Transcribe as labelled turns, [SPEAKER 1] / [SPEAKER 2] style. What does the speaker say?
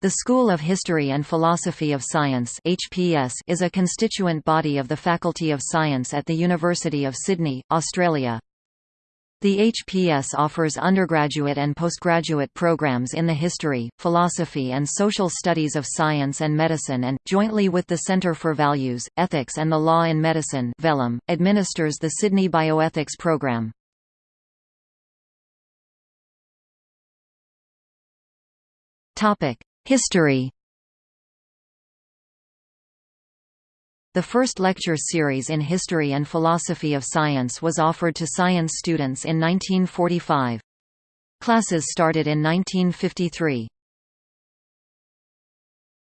[SPEAKER 1] The School of History and Philosophy of Science HPS is a constituent body of the Faculty of Science at the University of Sydney, Australia. The HPS offers undergraduate and postgraduate programs in the history, philosophy and social studies of science and medicine and, jointly with the Centre for Values, Ethics and the Law in Medicine VELiM, administers the Sydney Bioethics program. History The first lecture series in History and Philosophy of Science was offered to science students in 1945. Classes started in 1953.